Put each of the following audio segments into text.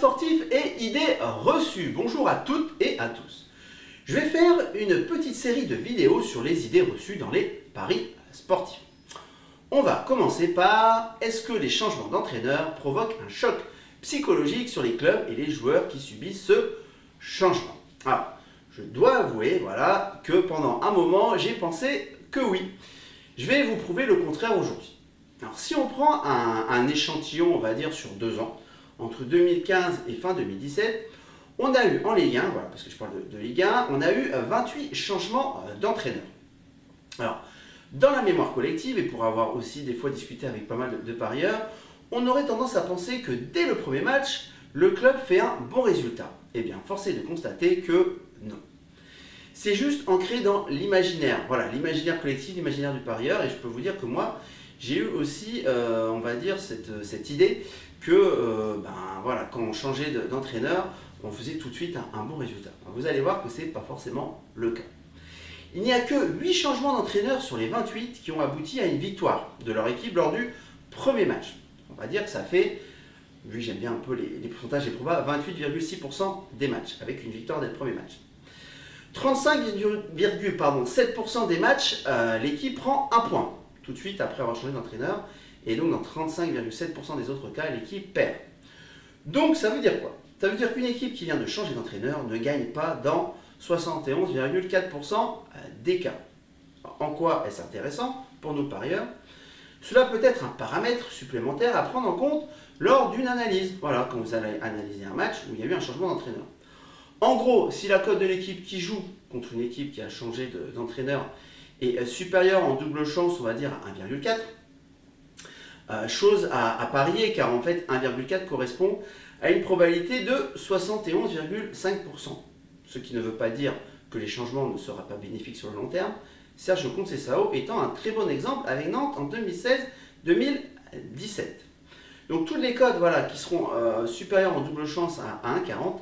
sportifs et idées reçues. Bonjour à toutes et à tous. Je vais faire une petite série de vidéos sur les idées reçues dans les paris sportifs. On va commencer par est-ce que les changements d'entraîneur provoquent un choc psychologique sur les clubs et les joueurs qui subissent ce changement? Alors, je dois avouer voilà, que pendant un moment, j'ai pensé que oui. Je vais vous prouver le contraire aujourd'hui. Alors, si on prend un, échantillon, on va dire, sur deux ans, entre 2015 et fin 2017, on a eu en Ligue 1, voilà, parce que je parle de, Ligue 1, on a eu 28 changements euh, d'entraîneur. Alors, dans la mémoire collective, et pour avoir aussi des fois discuté avec pas mal de, parieurs, on aurait tendance à penser que dès le premier match, le club fait un bon résultat. Eh bien, force est de constater que non. C'est juste ancré dans l'imaginaire. Voilà, l'imaginaire collectif, l'imaginaire du parieur. Et je peux vous dire que moi, j'ai eu aussi, euh, on va dire, cette, idée que euh, ben, voilà, quand on changeait d'entraîneur, on faisait tout de suite un, bon résultat. Vous allez voir que ce n'est pas forcément le cas. Il n'y a que 8 changements d'entraîneur sur les 28 qui ont abouti à une victoire de leur équipe lors du premier match. On va dire que ça fait, lui j'aime bien un peu les, pourcentages et probas, 28,6% des matchs, avec une victoire dès le premier match. 35,7% des matchs, euh, l'équipe prend un point tout de suite après avoir changé d'entraîneur. Et donc dans 35,7% des autres cas, l'équipe perd. Donc ça veut dire quoi? Ça veut dire qu'une équipe qui vient de changer d'entraîneur ne gagne pas dans 71,4% des cas. en quoi est-ce intéressant? Pour nos parieurs Cela peut être un paramètre supplémentaire à prendre en compte lors d'une analyse. Voilà, quand vous allez analyser un match où il y a eu un changement d'entraîneur. En gros, si la cote de l'équipe qui joue contre une équipe qui a changé d'entraîneur est euh, supérieure en double chance, on va dire à 1,4, euh, chose à, parier car en fait 1,4 correspond à une probabilité de 71,5%. Ce qui ne veut pas dire que les changements ne seront pas bénéfiques sur le long terme. Serge Conceição étant un très bon exemple avec Nantes en 2016-2017. Donc toutes les codes voilà, qui seront euh, supérieures en double chance à, 1,40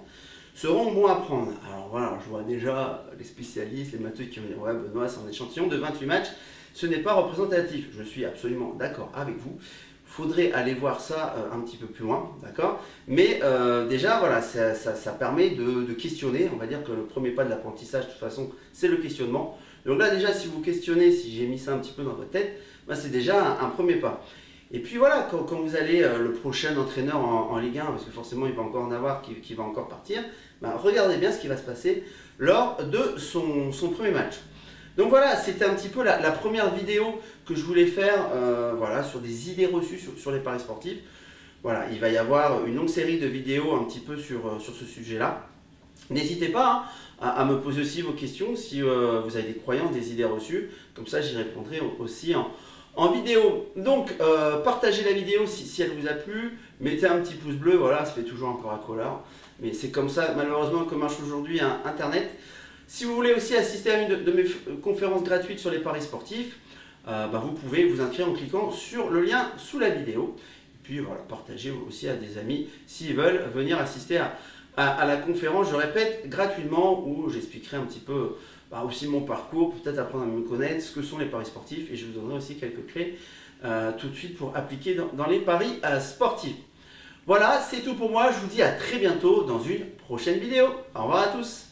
seront bons à prendre. Alors voilà, je vois déjà les spécialistes, les matheux qui vont dire « Ouais Benoît, c'est un échantillon de 28 matchs, ce n'est pas représentatif. » Je suis absolument d'accord avec vous. Faudrait aller voir ça euh, un petit peu plus loin, d'accord? Mais euh, déjà, voilà, ça, permet de, questionner. On va dire que le premier pas de l'apprentissage, de toute façon, c'est le questionnement. Donc là, déjà, si vous questionnez, si j'ai mis ça un petit peu dans votre tête, bah, c'est déjà un, premier pas. Et puis voilà, quand, vous allez, euh, le prochain entraîneur en, Ligue 1, parce que forcément il va encore en avoir qui, va encore partir, bah, regardez bien ce qui va se passer lors de son, premier match. Donc voilà, c'était un petit peu la, première vidéo que je voulais faire euh, voilà, sur des idées reçues sur, les paris sportifs. Voilà, il va y avoir une longue série de vidéos un petit peu sur, euh, sur ce sujet-là. N'hésitez pas hein, à, me poser aussi vos questions si vous avez des croyances, des idées reçues. Comme ça, j'y répondrai aussi en, en vidéo. Donc, euh, partagez la vidéo si, elle vous a plu. Mettez un petit pouce bleu, voilà, ça fait toujours encore à couleur. Mais c'est comme ça, malheureusement, que marche aujourd'hui Internet. Si vous voulez aussi assister à une de, mes conférences gratuites sur les paris sportifs, euh, bah, vous pouvez vous inscrire en cliquant sur le lien sous la vidéo. Et puis voilà, partagez aussi à des amis s'ils veulent venir assister à, à, la conférence, je répète, gratuitement, où j'expliquerai un petit peu bah, aussi mon parcours, peut-être apprendre à me connaître, ce que sont les paris sportifs, et je vous donnerai aussi quelques clés euh, tout de suite pour appliquer dans, les paris euh, sportifs. Voilà, c'est tout pour moi, je vous dis à très bientôt dans une prochaine vidéo. Au revoir à tous